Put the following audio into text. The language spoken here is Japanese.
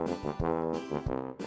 ハハハハ。